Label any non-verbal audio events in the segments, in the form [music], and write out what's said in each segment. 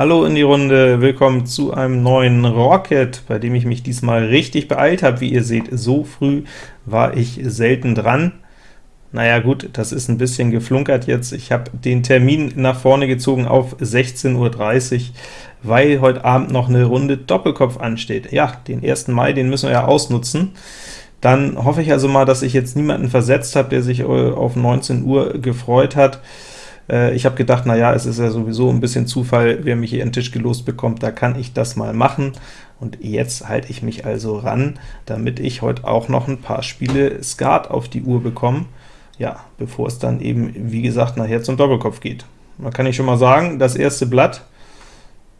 Hallo in die Runde, willkommen zu einem neuen Rocket, bei dem ich mich diesmal richtig beeilt habe. Wie ihr seht, so früh war ich selten dran. Naja gut, das ist ein bisschen geflunkert jetzt. Ich habe den Termin nach vorne gezogen auf 16.30 Uhr, weil heute Abend noch eine Runde Doppelkopf ansteht. Ja, den 1. Mai, den müssen wir ja ausnutzen. Dann hoffe ich also mal, dass ich jetzt niemanden versetzt habe, der sich äh, auf 19 Uhr gefreut hat. Äh, ich habe gedacht, na ja, es ist ja sowieso ein bisschen Zufall, wer mich hier in den Tisch gelost bekommt, da kann ich das mal machen. Und jetzt halte ich mich also ran, damit ich heute auch noch ein paar Spiele Skat auf die Uhr bekomme, ja, bevor es dann eben, wie gesagt, nachher zum Doppelkopf geht. Da kann ich schon mal sagen, das erste Blatt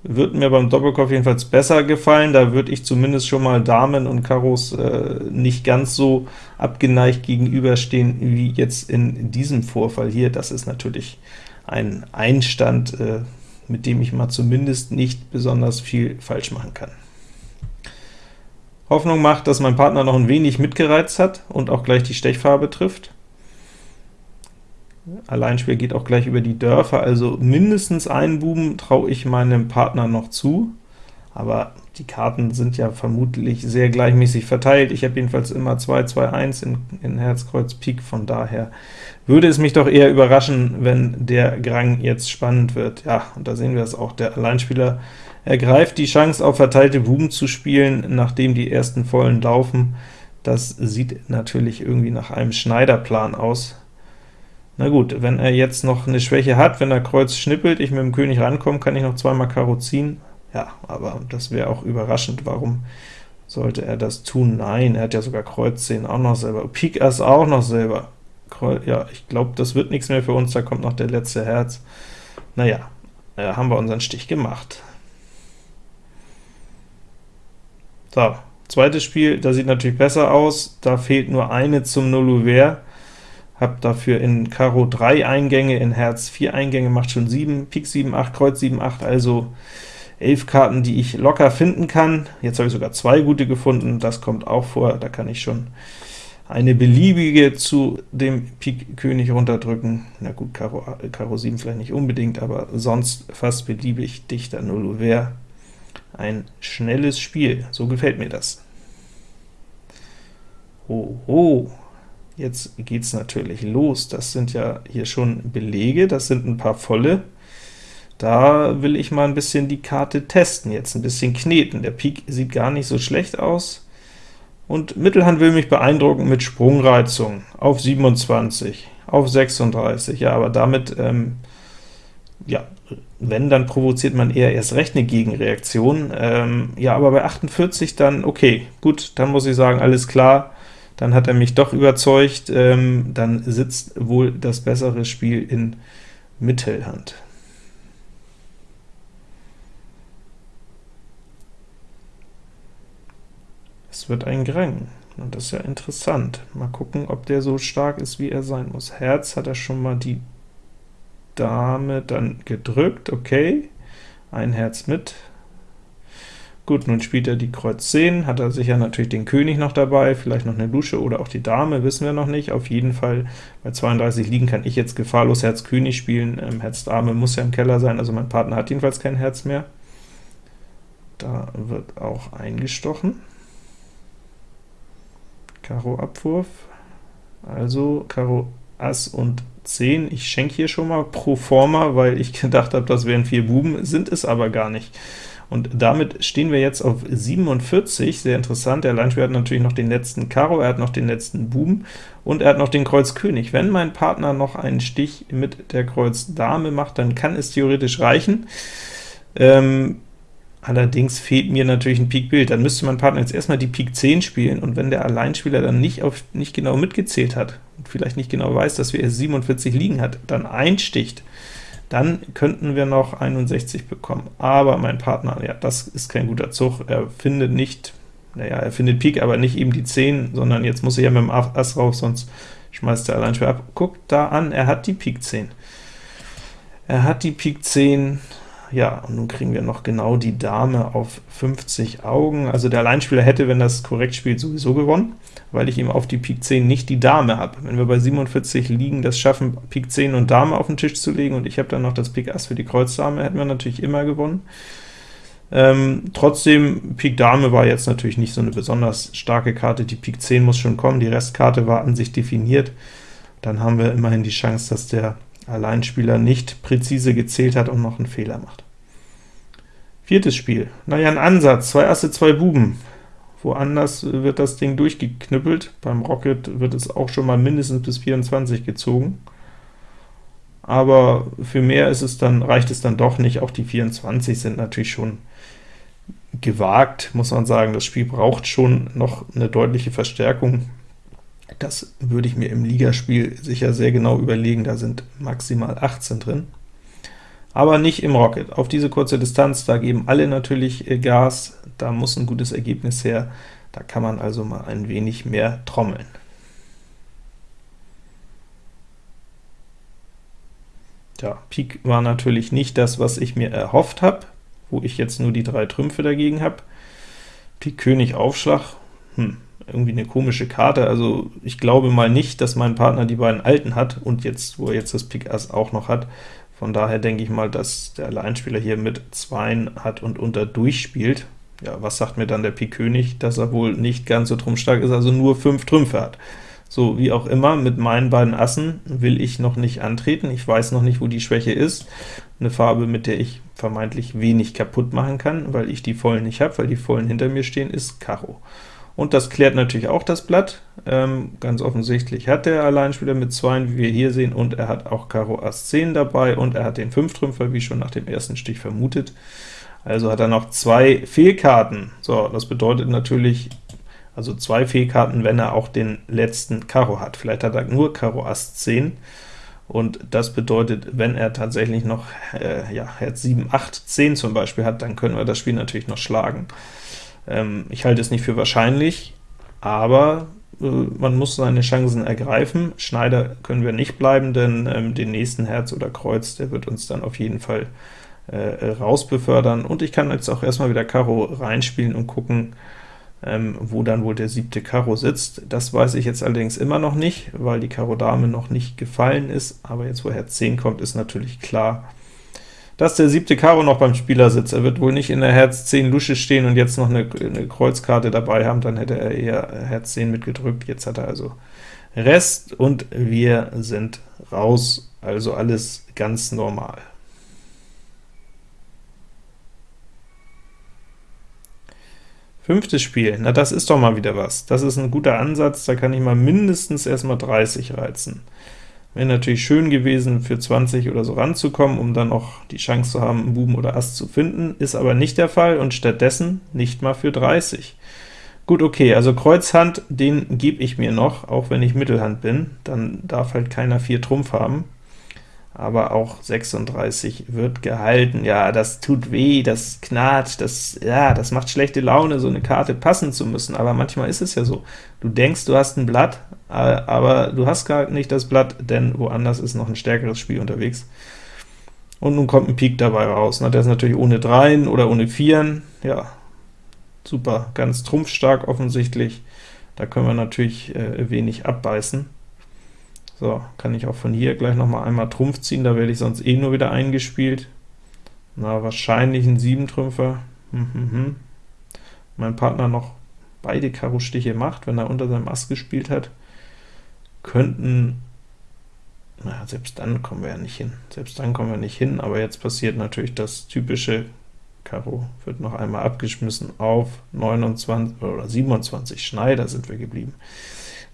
wird mir beim Doppelkopf jedenfalls besser gefallen. Da würde ich zumindest schon mal Damen und Karos äh, nicht ganz so abgeneigt gegenüberstehen wie jetzt in diesem Vorfall hier. Das ist natürlich ein Einstand, äh, mit dem ich mal zumindest nicht besonders viel falsch machen kann. Hoffnung macht, dass mein Partner noch ein wenig mitgereizt hat und auch gleich die Stechfarbe trifft. Alleinspiel geht auch gleich über die Dörfer, also mindestens einen Buben traue ich meinem Partner noch zu, aber die Karten sind ja vermutlich sehr gleichmäßig verteilt. Ich habe jedenfalls immer 2, 2, 1 in, in Herz, Pik, von daher würde es mich doch eher überraschen, wenn der Grang jetzt spannend wird. Ja, und da sehen wir es auch, der Alleinspieler ergreift die Chance, auf verteilte Buben zu spielen, nachdem die ersten Vollen laufen. Das sieht natürlich irgendwie nach einem Schneiderplan aus. Na gut, wenn er jetzt noch eine Schwäche hat, wenn er Kreuz schnippelt, ich mit dem König rankomme, kann ich noch zweimal Karo ziehen. Ja, aber das wäre auch überraschend. Warum sollte er das tun? Nein, er hat ja sogar Kreuz 10 auch noch selber. Pik Ass auch noch selber. Kreuz, ja, ich glaube, das wird nichts mehr für uns, da kommt noch der letzte Herz. Naja, äh, haben wir unseren Stich gemacht. So, zweites Spiel, da sieht natürlich besser aus, da fehlt nur eine zum Nullouvert habe dafür in Karo 3 Eingänge, in Herz 4 Eingänge, macht schon 7, Pik 7, 8, Kreuz 7, 8, also 11 Karten, die ich locker finden kann. Jetzt habe ich sogar zwei gute gefunden, das kommt auch vor, da kann ich schon eine beliebige zu dem Pik König runterdrücken. Na gut, Karo, Karo 7 vielleicht nicht unbedingt, aber sonst fast beliebig dichter Null wäre ein schnelles Spiel, so gefällt mir das. Hoho, Jetzt geht es natürlich los. Das sind ja hier schon Belege, das sind ein paar volle. Da will ich mal ein bisschen die Karte testen, jetzt ein bisschen kneten. Der Pik sieht gar nicht so schlecht aus. Und Mittelhand will mich beeindrucken mit Sprungreizung auf 27, auf 36. Ja, aber damit, ähm, ja, wenn, dann provoziert man eher erst recht eine Gegenreaktion. Ähm, ja, aber bei 48 dann, okay, gut, dann muss ich sagen, alles klar, dann hat er mich doch überzeugt, ähm, dann sitzt wohl das bessere Spiel in Mittelhand. Es wird ein Grang, und das ist ja interessant. Mal gucken, ob der so stark ist, wie er sein muss. Herz hat er schon mal die Dame dann gedrückt, okay, ein Herz mit, Gut, nun spielt er die Kreuz 10, hat er sicher natürlich den König noch dabei, vielleicht noch eine Lusche oder auch die Dame, wissen wir noch nicht. Auf jeden Fall bei 32 liegen kann ich jetzt gefahrlos Herz König spielen, ähm, Herz Dame muss ja im Keller sein, also mein Partner hat jedenfalls kein Herz mehr. Da wird auch eingestochen. Karo Abwurf, also Karo Ass und 10. Ich schenke hier schon mal pro forma, weil ich [laughs] gedacht habe, das wären vier Buben, sind es aber gar nicht. Und damit stehen wir jetzt auf 47, sehr interessant. Der Alleinspieler hat natürlich noch den letzten Karo, er hat noch den letzten Buben und er hat noch den Kreuz König. Wenn mein Partner noch einen Stich mit der Kreuz Dame macht, dann kann es theoretisch reichen. Ähm, allerdings fehlt mir natürlich ein Pik Bild. Dann müsste mein Partner jetzt erstmal die Pik 10 spielen, und wenn der Alleinspieler dann nicht, auf, nicht genau mitgezählt hat und vielleicht nicht genau weiß, dass wir erst 47 liegen hat, dann einsticht, dann könnten wir noch 61 bekommen. Aber mein Partner, ja, das ist kein guter Zug. Er findet nicht, naja, er findet Pik, aber nicht eben die 10, sondern jetzt muss er ja mit dem Ass rauf, sonst schmeißt er allein schwer ab. Guckt da an, er hat die Pik 10. Er hat die Pik 10, Ja, und nun kriegen wir noch genau die Dame auf 50 Augen. Also der Alleinspieler hätte, wenn das korrekt spielt, sowieso gewonnen, weil ich ihm auf die Pik 10 nicht die Dame habe. Wenn wir bei 47 liegen, das schaffen, Pik 10 und Dame auf den Tisch zu legen, und ich habe dann noch das Pik Ass für die Kreuzdame, hätten wir natürlich immer gewonnen. Ähm, trotzdem, Pik Dame war jetzt natürlich nicht so eine besonders starke Karte, die Pik 10 muss schon kommen, die Restkarte war an sich definiert. Dann haben wir immerhin die Chance, dass der Alleinspieler nicht präzise gezählt hat und noch einen Fehler macht. Viertes Spiel. Naja, ein Ansatz, zwei Asse, zwei Buben. Woanders wird das Ding durchgeknüppelt, beim Rocket wird es auch schon mal mindestens bis 24 gezogen. Aber für mehr ist es dann, reicht es dann doch nicht, auch die 24 sind natürlich schon gewagt, muss man sagen. Das Spiel braucht schon noch eine deutliche Verstärkung. Das würde ich mir im Ligaspiel sicher sehr genau überlegen, da sind maximal 18 drin. Aber nicht im Rocket. Auf diese kurze Distanz, da geben alle natürlich äh, Gas, da muss ein gutes Ergebnis her, da kann man also mal ein wenig mehr trommeln. Ja, Pik war natürlich nicht das, was ich mir erhofft habe, wo ich jetzt nur die drei Trümpfe dagegen habe. Pik König Aufschlag, hm, irgendwie eine komische Karte, also ich glaube mal nicht, dass mein Partner die beiden alten hat, und jetzt, wo er jetzt das Pik Ass auch noch hat, von daher denke ich mal, dass der Alleinspieler hier mit 2 hat und unter durchspielt. Ja, was sagt mir dann der Pik König? Dass er wohl nicht ganz so trumpfstark ist, also nur 5 Trümpfe hat. So, wie auch immer, mit meinen beiden Assen will ich noch nicht antreten, ich weiß noch nicht, wo die Schwäche ist. Eine Farbe, mit der ich vermeintlich wenig kaputt machen kann, weil ich die Vollen nicht habe, weil die Vollen hinter mir stehen, ist Karo. Und das klärt natürlich auch das Blatt. Ähm, ganz offensichtlich hat der Alleinspieler mit 2, wie wir hier sehen, und er hat auch Karo Ass 10 dabei, und er hat den 5-Trümpfer, wie schon nach dem ersten Stich vermutet. Also hat er noch zwei Fehlkarten. So, das bedeutet natürlich, also zwei Fehlkarten, wenn er auch den letzten Karo hat. Vielleicht hat er nur Karo Ass 10, und das bedeutet, wenn er tatsächlich noch äh, ja, Herz 7, 8, 10 zum Beispiel hat, dann können wir das Spiel natürlich noch schlagen. Ähm, ich halte es nicht für wahrscheinlich, aber äh, man muss seine Chancen ergreifen. Schneider können wir nicht bleiben, denn ähm, den nächsten Herz oder Kreuz, der wird uns dann auf jeden Fall äh, rausbefördern. Und ich kann jetzt auch erstmal wieder Karo reinspielen und gucken, ähm, wo dann wohl der siebte Karo sitzt. Das weiß ich jetzt allerdings immer noch nicht, weil die Karo Dame noch nicht gefallen ist, aber jetzt wo Herz 10 kommt, ist natürlich klar, dass der siebte Karo noch beim Spieler sitzt. Er wird wohl nicht in der Herz 10 Lusche stehen und jetzt noch eine, eine Kreuzkarte dabei haben, dann hätte er eher Herz 10 mitgedrückt. Jetzt hat er also Rest, und wir sind raus, also alles ganz normal. Fünftes Spiel, na das ist doch mal wieder was. Das ist ein guter Ansatz, da kann ich mal mindestens erstmal 30 reizen. Wäre natürlich schön gewesen, für 20 oder so ranzukommen, um dann noch die Chance zu haben, einen Buben oder Ass zu finden, ist aber nicht der Fall, und stattdessen nicht mal für 30. Gut, okay, also Kreuzhand, den gebe ich mir noch, auch wenn ich Mittelhand bin, dann darf halt keiner 4 Trumpf haben aber auch 36 wird gehalten. Ja, das tut weh, das knarrt, das, ja, das macht schlechte Laune, so eine Karte passen zu müssen, aber manchmal ist es ja so. Du denkst, du hast ein Blatt, aber du hast gar nicht das Blatt, denn woanders ist noch ein stärkeres Spiel unterwegs. Und nun kommt ein Pik dabei raus. Na, der ist natürlich ohne Dreien oder ohne Vieren. Ja, super, ganz trumpfstark offensichtlich. Da können wir natürlich äh, wenig abbeißen. So, kann ich auch von hier gleich noch mal einmal Trumpf ziehen, da werde ich sonst eh nur wieder eingespielt. Na, wahrscheinlich ein 7-Trümpfer. Hm, hm, hm. Mein Partner noch beide Karo-Stiche macht, wenn er unter seinem Ass gespielt hat, könnten, na, selbst dann kommen wir ja nicht hin. Selbst dann kommen wir nicht hin, aber jetzt passiert natürlich das typische Karo wird noch einmal abgeschmissen auf 29 oder 27 Schneider sind wir geblieben.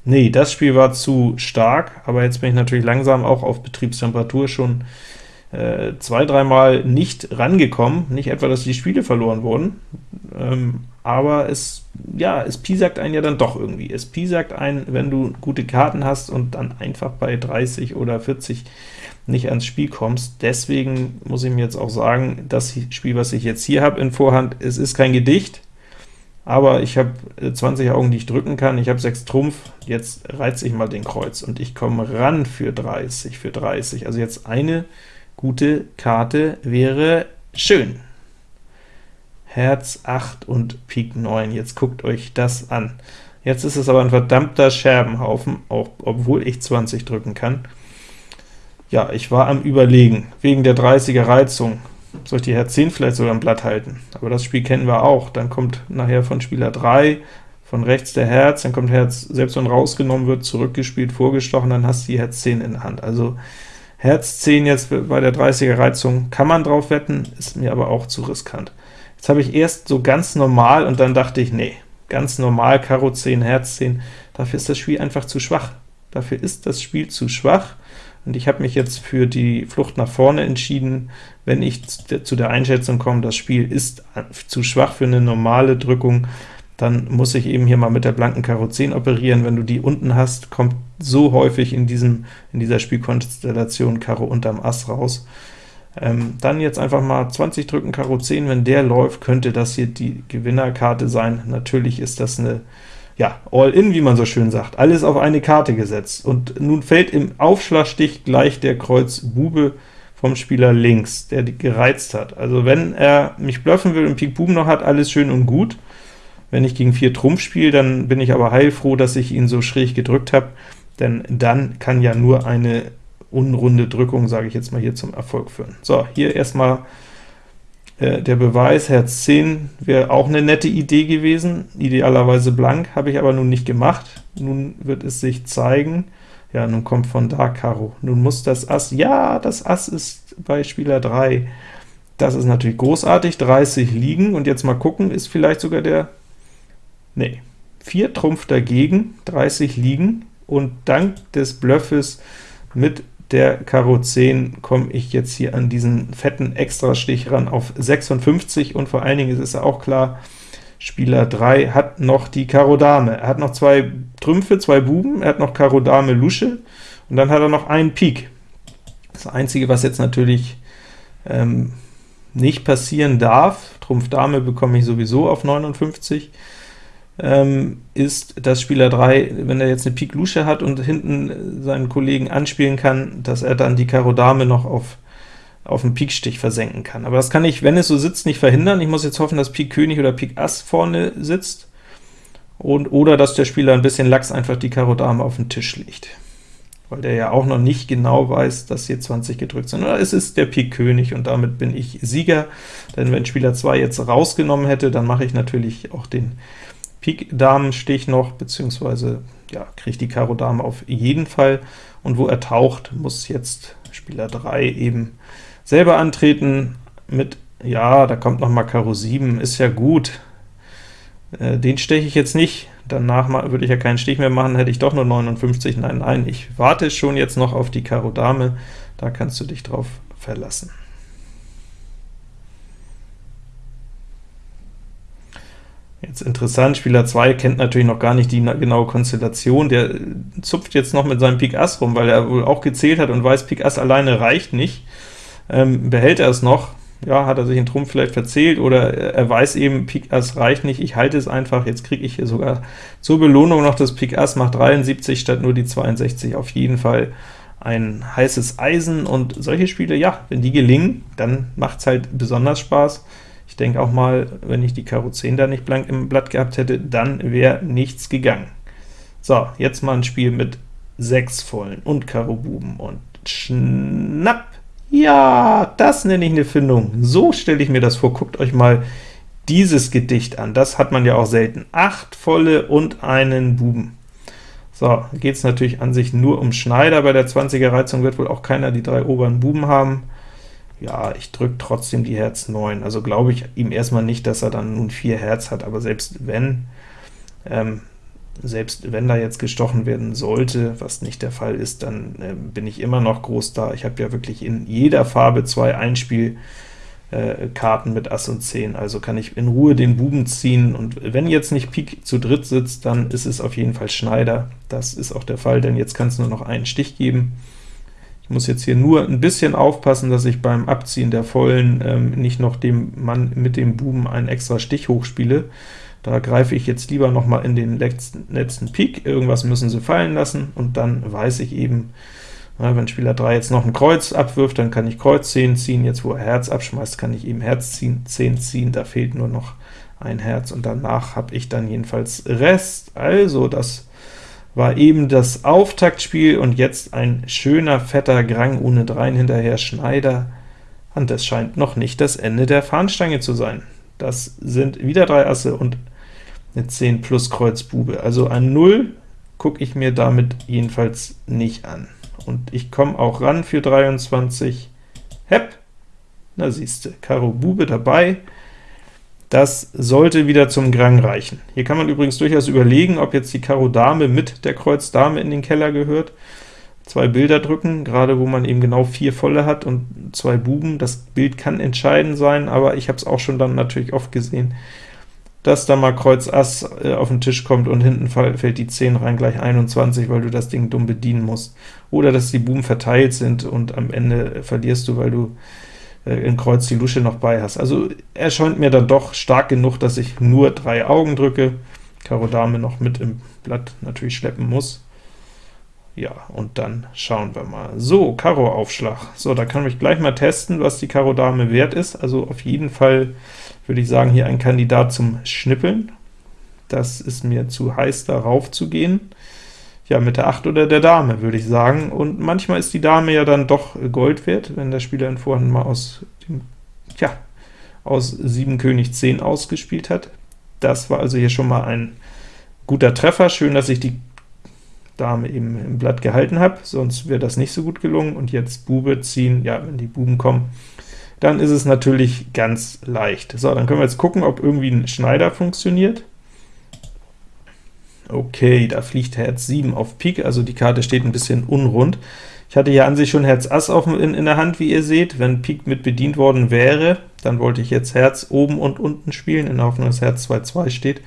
Nee, das Spiel war zu stark, aber jetzt bin ich natürlich langsam auch auf Betriebstemperatur schon äh, zwei, dreimal nicht rangekommen. Nicht etwa, dass die Spiele verloren wurden, ähm, aber es, ja, es piesackt einen ja dann doch irgendwie. Es piesackt einen, wenn du gute Karten hast und dann einfach bei 30 oder 40 nicht ans Spiel kommst. Deswegen muss ich mir jetzt auch sagen, das Spiel, was ich jetzt hier habe in Vorhand, es ist kein Gedicht, aber ich habe 20 äh, Augen, die ich drücken kann, ich habe 6 Trumpf, jetzt reize ich mal den Kreuz, und ich komme ran für 30, für 30. Also jetzt eine gute Karte wäre Schön. Herz 8 und Pik 9. Jetzt guckt euch das an. Jetzt ist es aber ein verdammter Scherbenhaufen, auch obwohl ich 20 drücken kann. Ja, ich war am Überlegen, wegen der 30er Reizung. Soll ich die Herz 10 vielleicht sogar im Blatt halten? Aber das Spiel kennen wir auch. Dann kommt nachher von Spieler 3 von rechts der Herz, dann kommt Herz, selbst wenn rausgenommen wird, zurückgespielt, vorgestochen, dann hast du die Herz 10 in der Hand. Also Herz 10 jetzt bei der 30er Reizung kann man drauf wetten, ist mir aber auch zu riskant. Jetzt habe ich erst so ganz normal und dann dachte ich, nee, ganz normal, Karo 10, Herz 10, dafür ist das Spiel einfach zu schwach. Dafür ist das Spiel zu schwach, und ich habe mich jetzt für die Flucht nach vorne entschieden, wenn ich zu der Einschätzung komme, das Spiel ist zu schwach für eine normale Drückung, dann muss ich eben hier mal mit der blanken Karo 10 operieren. Wenn du die unten hast, kommt so häufig in, diesem, in dieser Spielkonstellation Karo unterm Ass raus. Ähm, dann jetzt einfach mal 20 drücken, Karo 10, wenn der läuft, könnte das hier die Gewinnerkarte sein. Natürlich ist das eine ja, All-In, wie man so schön sagt, alles auf eine Karte gesetzt. Und nun fällt im Aufschlagstich gleich der Kreuz Bube vom Spieler links, der die gereizt hat. Also wenn er mich bluffen will und Pik Buben noch hat, alles schön und gut. Wenn ich gegen 4 Trumpf spiele, dann bin ich aber heilfroh, dass ich ihn so schräg gedrückt habe, denn dann kann ja nur eine unrunde Drückung, sage ich jetzt mal hier, zum Erfolg führen. So, hier erstmal äh, der Beweis, Herz 10 wäre auch eine nette Idee gewesen, idealerweise blank, habe ich aber nun nicht gemacht. Nun wird es sich zeigen. Ja, nun kommt von da Karo. Nun muss das Ass, ja, das Ass ist bei Spieler 3. Das ist natürlich großartig, 30 liegen, und jetzt mal gucken, ist vielleicht sogar der Nee, 4 Trumpf dagegen, 30 liegen, und dank des Bluffes mit der Karo 10 komme ich jetzt hier an diesen fetten Extrastich ran auf 56, und vor allen Dingen ist es auch klar, Spieler 3 hat noch die Karo Dame. Er hat noch zwei Trümpfe, zwei Buben, er hat noch Karo Dame Lusche, und dann hat er noch einen Pik. Das Einzige, was jetzt natürlich ähm, nicht passieren darf, Trumpf Dame bekomme ich sowieso auf 59, ähm, ist, dass Spieler 3, wenn er jetzt eine Pik Lusche hat und hinten seinen Kollegen anspielen kann, dass er dann die Karo Dame noch auf, auf einen Pikstich versenken kann. Aber das kann ich, wenn es so sitzt, nicht verhindern. Ich muss jetzt hoffen, dass Pik König oder Pik Ass vorne sitzt, und, oder dass der Spieler ein bisschen Lachs einfach die Karo Dame auf den Tisch legt, weil der ja auch noch nicht genau weiß, dass hier 20 gedrückt sind. Oder es ist der Pik König, und damit bin ich Sieger, denn wenn Spieler 2 jetzt rausgenommen hätte, dann mache ich natürlich auch den Pik-Damenstich noch, beziehungsweise ja, kriegt die Karo Dame auf jeden Fall, und wo er taucht, muss jetzt Spieler 3 eben selber antreten mit, ja, da kommt noch mal Karo 7, ist ja gut, äh, den steche ich jetzt nicht, danach würde ich ja keinen Stich mehr machen, hätte ich doch nur 59, nein, nein, ich warte schon jetzt noch auf die Karo Dame, da kannst du dich drauf verlassen. Jetzt interessant, Spieler 2 kennt natürlich noch gar nicht die genaue Konstellation, der zupft jetzt noch mit seinem Pik Ass rum, weil er wohl auch gezählt hat und weiß, Pik Ass alleine reicht nicht. Ähm, behält er es noch? Ja, hat er sich in Trumpf vielleicht verzählt, oder er weiß eben, Pik Ass reicht nicht, ich halte es einfach, jetzt kriege ich hier sogar zur Belohnung noch das Pik Ass, macht 73 statt nur die 62, auf jeden Fall ein heißes Eisen, und solche Spiele, ja, wenn die gelingen, dann macht es halt besonders Spaß. Ich denke auch mal, wenn ich die Karo 10 da nicht blank im Blatt gehabt hätte, dann wäre nichts gegangen. So, jetzt mal ein Spiel mit 6 vollen und Karo Buben und schnapp! Ja, das nenne ich eine Findung. So stelle ich mir das vor. Guckt euch mal dieses Gedicht an. Das hat man ja auch selten. 8 volle und einen Buben. So, geht es natürlich an sich nur um Schneider. Bei der 20er Reizung wird wohl auch keiner die drei oberen Buben haben ja, ich drücke trotzdem die Herz 9. Also glaube ich ihm erstmal nicht, dass er dann nun 4 Herz hat, aber selbst wenn, ähm, selbst wenn da jetzt gestochen werden sollte, was nicht der Fall ist, dann äh, bin ich immer noch groß da. Ich habe ja wirklich in jeder Farbe zwei Einspielkarten äh, mit Ass und 10, also kann ich in Ruhe den Buben ziehen, und wenn jetzt nicht Pik zu dritt sitzt, dann ist es auf jeden Fall Schneider. Das ist auch der Fall, denn jetzt kann es nur noch einen Stich geben. Ich muss jetzt hier nur ein bisschen aufpassen, dass ich beim Abziehen der Vollen ähm, nicht noch dem Mann mit dem Buben einen extra Stich hochspiele. Da greife ich jetzt lieber noch mal in den letzten, letzten Pik, irgendwas müssen sie fallen lassen, und dann weiß ich eben, Na, wenn Spieler 3 jetzt noch ein Kreuz abwirft, dann kann ich Kreuz 10 ziehen, jetzt wo er Herz abschmeißt, kann ich eben Herz ziehen, 10 ziehen, da fehlt nur noch ein Herz, und danach habe ich dann jedenfalls Rest. Also, das war eben das Auftaktspiel, und jetzt ein schöner, fetter Grang ohne Dreien hinterher, Schneider, und das scheint noch nicht das Ende der Fahnenstange zu sein. Das sind wieder drei Asse und eine 10 plus Kreuz Bube, also ein 0 gucke ich mir damit jedenfalls nicht an. Und ich komme auch ran für 23, Hepp, na siehste, Karo Bube dabei, das sollte wieder zum Grang reichen. Hier kann man übrigens durchaus überlegen, ob jetzt die Karo Dame mit der Kreuz Dame in den Keller gehört. Zwei Bilder drücken, gerade wo man eben genau vier volle hat und zwei Buben. Das Bild kann entscheidend sein, aber ich habe es auch schon dann natürlich oft gesehen, dass da mal Kreuz Ass äh, auf den Tisch kommt und hinten fällt die 10 rein, gleich 21, weil du das Ding dumm bedienen musst. Oder dass die Buben verteilt sind und am Ende verlierst du, weil du in Kreuz die Lusche noch bei hast. Also er scheint mir dann doch stark genug, dass ich nur drei Augen drücke, Karo Dame noch mit im Blatt natürlich schleppen muss. Ja, und dann schauen wir mal. So, Karo Aufschlag. So, da kann ich gleich mal testen, was die Karo Dame wert ist. Also auf jeden Fall würde ich sagen, hier ein Kandidat zum Schnippeln. Das ist mir zu heiß, darauf zu gehen ja, mit der 8 oder der Dame, würde ich sagen. Und manchmal ist die Dame ja dann doch Gold wert, wenn der Spieler in Vorhand mal aus dem, ja, aus 7 König 10 ausgespielt hat. Das war also hier schon mal ein guter Treffer. Schön, dass ich die Dame eben im Blatt gehalten habe, sonst wäre das nicht so gut gelungen. Und jetzt Bube ziehen, ja, wenn die Buben kommen, dann ist es natürlich ganz leicht. So, dann können wir jetzt gucken, ob irgendwie ein Schneider funktioniert. Okay, da fliegt Herz 7 auf Pik, also die Karte steht ein bisschen unrund. Ich hatte hier an sich schon Herz Ass auf, in, in der Hand, wie ihr seht. Wenn Pik mit bedient worden wäre, dann wollte ich jetzt Herz oben und unten spielen, in der Hoffnung, dass Herz 2-2 steht,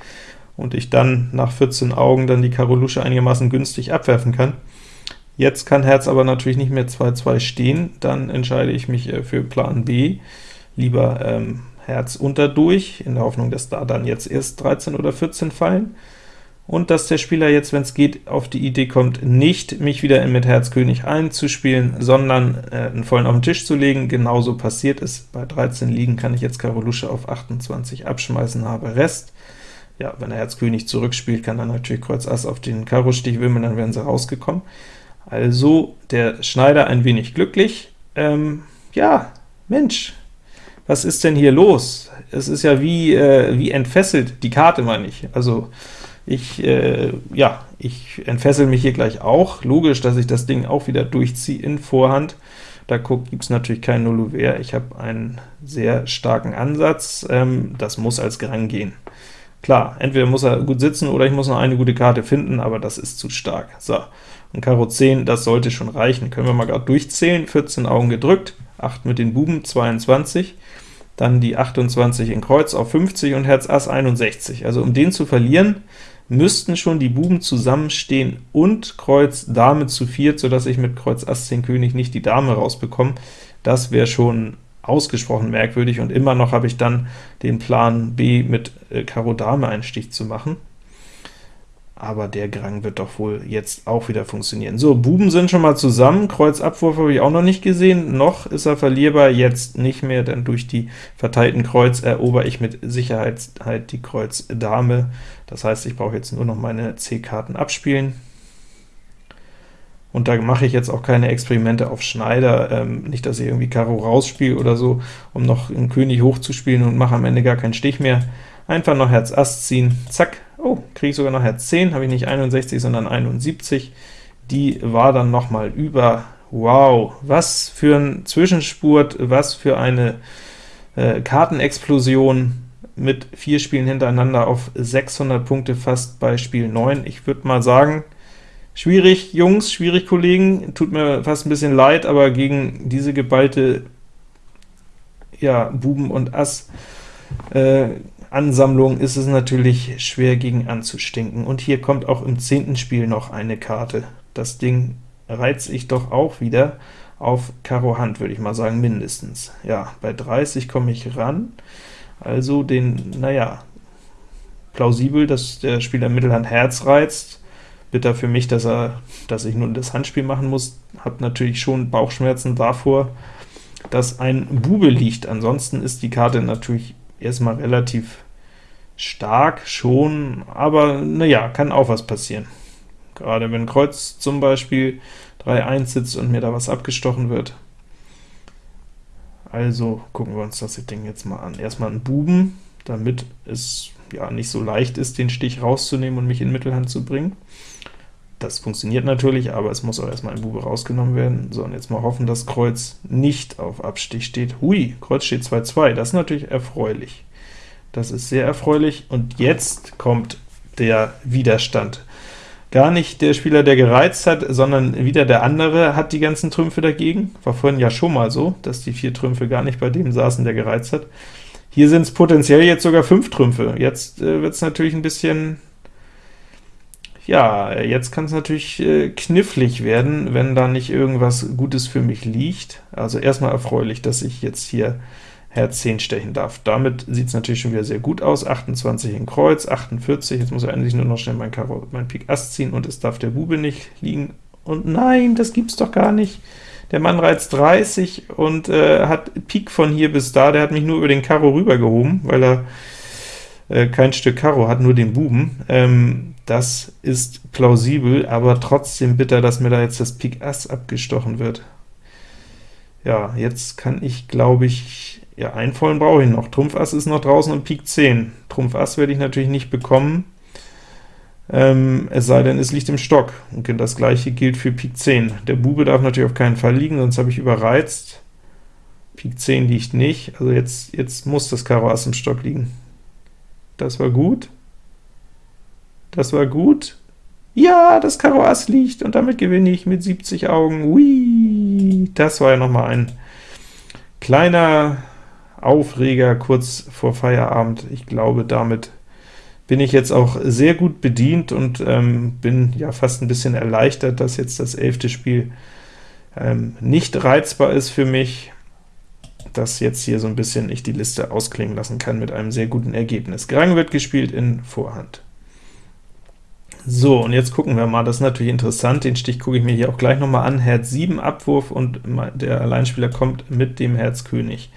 und ich dann nach 14 Augen dann die Karo Lusche einigermaßen günstig abwerfen kann. Jetzt kann Herz aber natürlich nicht mehr 2-2 stehen, dann entscheide ich mich äh, für Plan B, lieber ähm, Herz unterdurch, in der Hoffnung, dass da dann jetzt erst 13 oder 14 fallen und dass der Spieler jetzt, wenn es geht, auf die Idee kommt, nicht mich wieder mit Herz König einzuspielen, sondern äh, einen vollen auf den Tisch zu legen. Genauso passiert es. Bei 13 Liegen kann ich jetzt Karo Lusche auf 28 abschmeißen, habe Rest. Ja, wenn er Herz König zurückspielt, kann dann natürlich Kreuz Ass auf den Karo-Stich wimmeln, dann wären sie rausgekommen. Also der Schneider ein wenig glücklich. Ähm, ja, Mensch, was ist denn hier los? Es ist ja wie, äh, wie entfesselt, die Karte meine ich. Also ich, äh, ja, ich entfessel mich hier gleich auch. Logisch, dass ich das Ding auch wieder durchziehe in Vorhand. Da gibt es natürlich kein Nullouvert. Ich habe einen sehr starken Ansatz. Ähm, das muss als Grang gehen. Klar, entweder muss er gut sitzen, oder ich muss noch eine gute Karte finden, aber das ist zu stark. So, und Karo 10, das sollte schon reichen. Können wir mal gerade durchzählen. 14 Augen gedrückt, 8 mit den Buben, 22 dann die 28 in Kreuz auf 50 und Herz Ass 61. Also um den zu verlieren, müssten schon die Buben zusammenstehen und Kreuz Dame zu viert, sodass ich mit Kreuz Ass 10 König nicht die Dame rausbekomme. Das wäre schon ausgesprochen merkwürdig, und immer noch habe ich dann den Plan B mit äh, Karo Dame einen Stich zu machen aber der Grang wird doch wohl jetzt auch wieder funktionieren. So, Buben sind schon mal zusammen, Kreuzabwurf habe ich auch noch nicht gesehen, noch ist er verlierbar, jetzt nicht mehr, denn durch die verteilten Kreuz erober ich mit Sicherheit halt die Kreuz Dame. Das heißt, ich brauche jetzt nur noch meine C-Karten abspielen. Und da mache ich jetzt auch keine Experimente auf Schneider, ähm, nicht, dass ich irgendwie Karo rausspiele oder so, um noch einen König hochzuspielen und mache am Ende gar keinen Stich mehr. Einfach noch Herz Ass ziehen, zack, oh, kriege ich sogar noch Herz 10, habe ich nicht 61, sondern 71. Die war dann noch mal über. Wow, was für ein Zwischenspurt, was für eine äh, Kartenexplosion mit vier Spielen hintereinander auf 600 Punkte fast bei Spiel 9. Ich würde mal sagen, schwierig, Jungs, schwierig, Kollegen, tut mir fast ein bisschen leid, aber gegen diese geballte ja, Buben und Ass äh, Ansammlung ist es natürlich schwer gegen anzustinken. Und hier kommt auch im zehnten Spiel noch eine Karte. Das Ding reizt ich doch auch wieder auf Karo Hand, würde ich mal sagen, mindestens. Ja, bei 30 komme ich ran, also den, naja, plausibel, dass der Spieler Mittelhand Herz reizt, Bitter für mich, dass, er, dass ich nun das Handspiel machen muss, habe natürlich schon Bauchschmerzen davor, dass ein Bube liegt. Ansonsten ist die Karte natürlich erstmal relativ stark schon, aber naja, kann auch was passieren. Gerade wenn Kreuz zum Beispiel 3-1 sitzt und mir da was abgestochen wird. Also gucken wir uns das Ding jetzt mal an. Erstmal einen Buben, damit es ja nicht so leicht ist, den Stich rauszunehmen und mich in Mittelhand zu bringen. Das funktioniert natürlich, aber es muss auch erstmal ein Bube rausgenommen werden. So, und jetzt mal hoffen, dass Kreuz nicht auf Abstich steht. Hui, Kreuz steht 2-2, das ist natürlich erfreulich. Das ist sehr erfreulich, und jetzt kommt der Widerstand. Gar nicht der Spieler, der gereizt hat, sondern wieder der andere hat die ganzen Trümpfe dagegen. War vorhin ja schon mal so, dass die vier Trümpfe gar nicht bei dem saßen, der gereizt hat. Hier sind es potenziell jetzt sogar fünf Trümpfe. Jetzt äh, wird es natürlich ein bisschen ja, jetzt kann es natürlich äh, knifflig werden, wenn da nicht irgendwas Gutes für mich liegt. Also erstmal erfreulich, dass ich jetzt hier Herz 10 stechen darf. Damit sieht es natürlich schon wieder sehr gut aus. 28 in Kreuz, 48, jetzt muss er eigentlich nur noch schnell mein, Karo, mein Pik Ass ziehen, und es darf der Bube nicht liegen. Und nein, das gibt's doch gar nicht. Der Mann reizt 30 und äh, hat Pik von hier bis da, der hat mich nur über den Karo rübergehoben, weil er äh, kein Stück Karo hat, nur den Buben. Ähm, das ist plausibel, aber trotzdem bitter, dass mir da jetzt das Pik Ass abgestochen wird. Ja, jetzt kann ich, glaube ich, ja, einen vollen brauche ich noch. Trumpf Ass ist noch draußen und Pik 10. Trumpf Ass werde ich natürlich nicht bekommen, ähm, es sei denn, es liegt im Stock. Und das gleiche gilt für Pik 10. Der Bube darf natürlich auf keinen Fall liegen, sonst habe ich überreizt. Pik 10 liegt nicht, also jetzt, jetzt muss das Karo Ass im Stock liegen. Das war gut. Das war gut. Ja, das Karo Ass liegt, und damit gewinne ich mit 70 Augen. Ui, das war ja noch mal ein kleiner Aufreger kurz vor Feierabend. Ich glaube, damit bin ich jetzt auch sehr gut bedient und ähm, bin ja fast ein bisschen erleichtert, dass jetzt das elfte Spiel ähm, nicht reizbar ist für mich, dass jetzt hier so ein bisschen ich die Liste ausklingen lassen kann mit einem sehr guten Ergebnis. Grang wird gespielt in Vorhand. So, und jetzt gucken wir mal, das ist natürlich interessant, den Stich gucke ich mir hier auch gleich nochmal an, Herz 7 Abwurf, und der Alleinspieler kommt mit dem Herz König.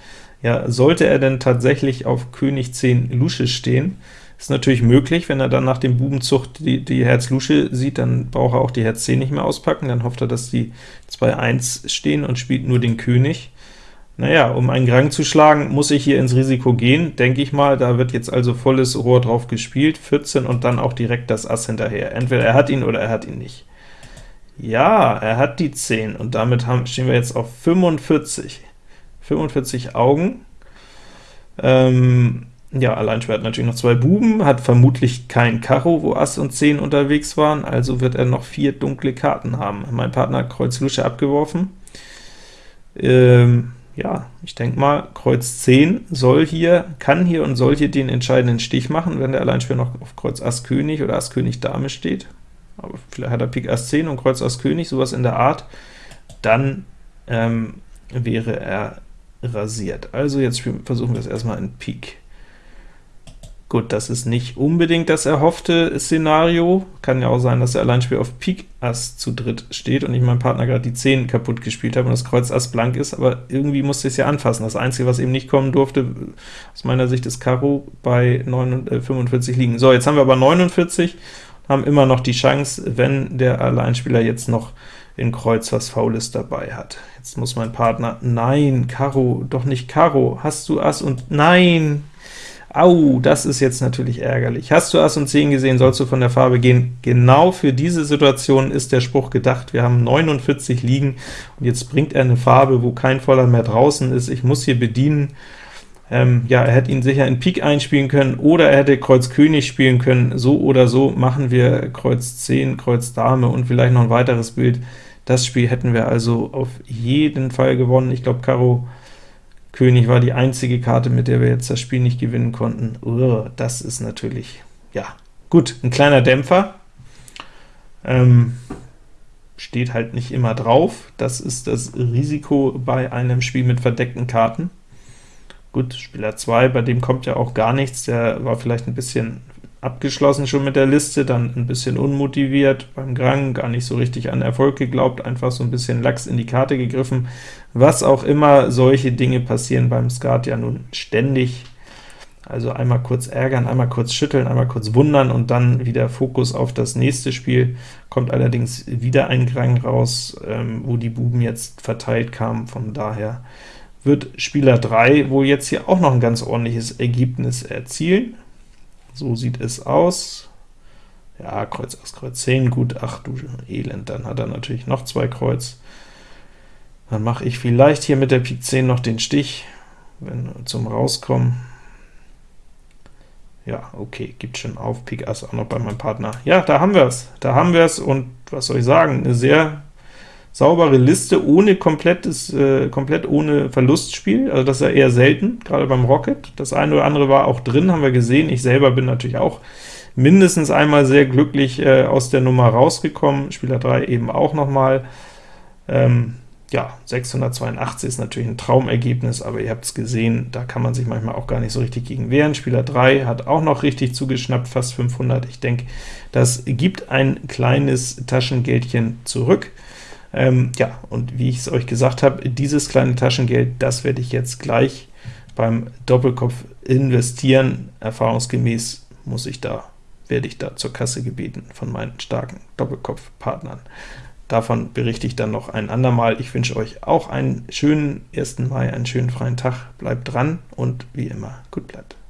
Ja, sollte er denn tatsächlich auf König 10 Lusche stehen, ist natürlich möglich, wenn er dann nach dem Bubenzucht die, die Herz Lusche sieht, dann braucht er auch die Herz 10 nicht mehr auspacken, dann hofft er, dass die 2-1 stehen und spielt nur den König. Naja, um einen Grang zu schlagen, muss ich hier ins Risiko gehen, denke ich mal. Da wird jetzt also volles Rohr drauf gespielt, 14 und dann auch direkt das Ass hinterher. Entweder er hat ihn oder er hat ihn nicht. Ja, er hat die 10, und damit haben, stehen wir jetzt auf 45. 45 Augen. Ähm, ja, Alleinspieler hat natürlich noch zwei Buben, hat vermutlich kein Karo, wo Ass und 10 unterwegs waren, also wird er noch vier dunkle Karten haben. Mein Partner hat Kreuz Lusche abgeworfen. Ähm, ja, ich denke mal, Kreuz 10 soll hier, kann hier und soll hier den entscheidenden Stich machen, wenn der Alleinspieler noch auf Kreuz Ass König oder Ass König Dame steht. Aber vielleicht hat er Pik Ass 10 und Kreuz Ass König, sowas in der Art. Dann ähm, wäre er rasiert. Also jetzt versuchen wir es erstmal in Pik. Gut, das ist nicht unbedingt das erhoffte Szenario. Kann ja auch sein, dass der Alleinspieler auf Pik Ass zu dritt steht und ich meinem Partner gerade die 10 kaputt gespielt habe und das Kreuz Ass blank ist, aber irgendwie musste ich es ja anfassen. Das Einzige, was eben nicht kommen durfte, aus meiner Sicht ist Karo bei 49, 45 äh, liegen. So, jetzt haben wir aber 49, haben immer noch die Chance, wenn der Alleinspieler jetzt noch in Kreuz was Faules dabei hat. Jetzt muss mein Partner, nein, Karo, doch nicht Karo, hast du Ass und nein, Au, das ist jetzt natürlich ärgerlich. Hast du Ass und 10 gesehen, sollst du von der Farbe gehen. Genau für diese Situation ist der Spruch gedacht. Wir haben 49 liegen, und jetzt bringt er eine Farbe, wo kein Voller mehr draußen ist. Ich muss hier bedienen. Ähm, ja, er hätte ihn sicher in Pik einspielen können, oder er hätte Kreuz König spielen können. So oder so machen wir Kreuz 10, Kreuz Dame und vielleicht noch ein weiteres Bild. Das Spiel hätten wir also auf jeden Fall gewonnen. Ich glaube, Karo König war die einzige Karte, mit der wir jetzt das Spiel nicht gewinnen konnten. Uah, das ist natürlich, ja, gut, ein kleiner Dämpfer. Ähm, steht halt nicht immer drauf. Das ist das Risiko bei einem Spiel mit verdeckten Karten. Gut, Spieler 2, bei dem kommt ja auch gar nichts, der war vielleicht ein bisschen abgeschlossen schon mit der Liste, dann ein bisschen unmotiviert beim Grang, gar nicht so richtig an Erfolg geglaubt, einfach so ein bisschen lax in die Karte gegriffen. Was auch immer, solche Dinge passieren beim Skat ja nun ständig. Also einmal kurz ärgern, einmal kurz schütteln, einmal kurz wundern und dann wieder Fokus auf das nächste Spiel. Kommt allerdings wieder ein Grang raus, ähm, wo die Buben jetzt verteilt kamen, von daher wird Spieler 3 wohl jetzt hier auch noch ein ganz ordentliches Ergebnis erzielen. So sieht es aus. Ja, Kreuz Ass, Kreuz 10, gut, ach du Elend, dann hat er natürlich noch zwei Kreuz. Dann mache ich vielleicht hier mit der Pik 10 noch den Stich, wenn zum Rauskommen. Ja, okay, gibt schon auf, Pik Ass auch noch bei meinem Partner. Ja, da haben wir es, da haben wir es, und was soll ich sagen, eine sehr saubere Liste, ohne komplettes, äh, komplett ohne Verlustspiel, also das ist ja eher selten, gerade beim Rocket. Das eine oder andere war auch drin, haben wir gesehen. Ich selber bin natürlich auch mindestens einmal sehr glücklich äh, aus der Nummer rausgekommen, Spieler 3 eben auch nochmal. Ähm, ja, 682 ist natürlich ein Traumergebnis, aber ihr habt es gesehen, da kann man sich manchmal auch gar nicht so richtig gegen wehren. Spieler 3 hat auch noch richtig zugeschnappt, fast 500. Ich denke, das gibt ein kleines Taschengeldchen zurück. Ähm, ja, und wie ich es euch gesagt habe, dieses kleine Taschengeld, das werde ich jetzt gleich beim Doppelkopf investieren. Erfahrungsgemäß muss ich da, werde ich da zur Kasse gebeten von meinen starken Doppelkopfpartnern. Davon berichte ich dann noch ein andermal. Ich wünsche euch auch einen schönen 1. Mai, einen schönen freien Tag. Bleibt dran und wie immer, gut bleiben.